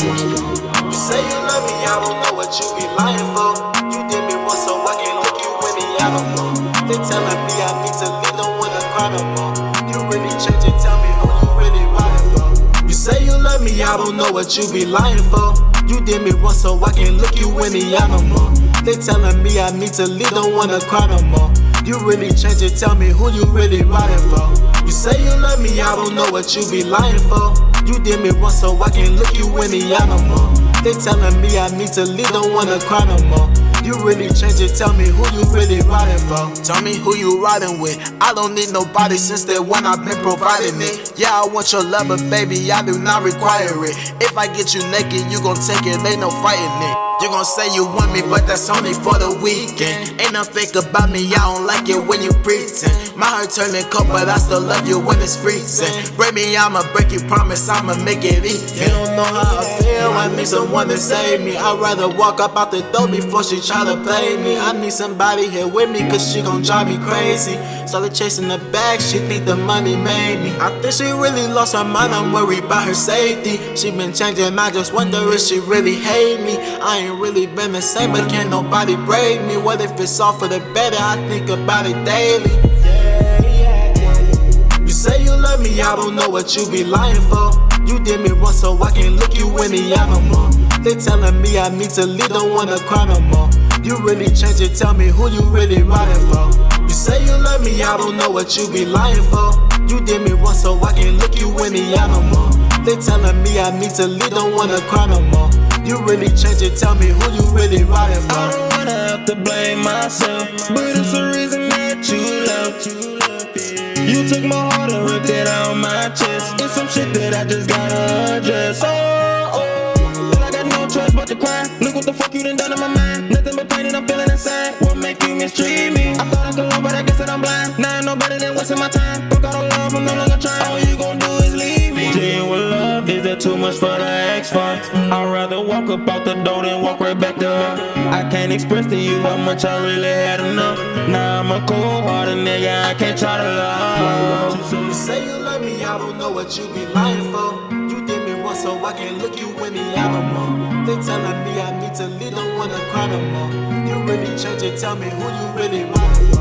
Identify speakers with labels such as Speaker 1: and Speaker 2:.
Speaker 1: You say you love me, I don't know what you be lying for. You did me once, so I can't look you in the eye no more. They telling me I need to leave, don't wanna cry no more. You really change it, tell me who you really lying for. You say you love me, I don't know what you be lying for. You did me once, so I can't look you in the eye no more. They telling me I need to leave, don't wanna cry no more. You really change it, tell me who you really riding for. You say you love me, I don't know what you be lying for. You did me once, so I can look you in the eye no more. They telling me I need to leave, don't wanna cry no more. You really change it, tell me who you really riding for. Tell me who you riding with. I don't need nobody since day one I've been providing it. Yeah, I want your love, but baby, I do not require it. If I get you naked, you gon' take it, ain't no fighting it. You gon' say you want me, but that's only for the weekend. Ain't no fake about me, I don't like it when you pretend. My heart turning cold, but I still love you when it's freezing. Break me, I'ma break you, promise I'ma make it easy. You don't know how I feel, I need someone to save me. I'd rather walk up out the door before she try to play me. I need somebody here with me, cause she gon' drive me crazy. Started chasing the bag, she think the money made me. I think she really lost her mind, I'm worried about her safety. She been changing, I just wonder if she really hate me. I ain't really been the same, but can't nobody break me. What if it's all for the better? I think about it daily. You say you love me, I don't know what you be lying for. You did me once, so I can't look you in the eye no more. They telling me I need to leave, don't wanna cry no more. You really change it, tell me who you really riding for. You say you love me, I don't know what you be lying for. You did me once, so I can't look you in the eye no more. They telling me I need to leave, don't wanna cry no more. You really change it, tell me who you really riding for.
Speaker 2: I don't wanna have to blame myself, but it's the reason that you left. You took my heart and ripped it out my chest. It's some shit that I just gotta address. Oh, oh, oh. but I got no choice but to cry. Look what the fuck you done done in my mind. Nothing but pain and I'm feeling inside. What make you mistreat me? I thought I could love, but I guess that I'm blind. Now I know better than wasting my time. Broke out of love, I'm no longer trying. All you gon' do is leave me. Genuine love, is that too much for the X for? I'd rather walk up out the door than walk right back to her. I can't express to you how much I really had enough. Now I'm a cold hearted nigga, I can't try to love.
Speaker 1: You say you love me, I don't know what you be lying for. You did me once, so I can't look you in the eye no more. They telling me I need to leave, don't wanna cry no more. You really change it, tell me who you really riding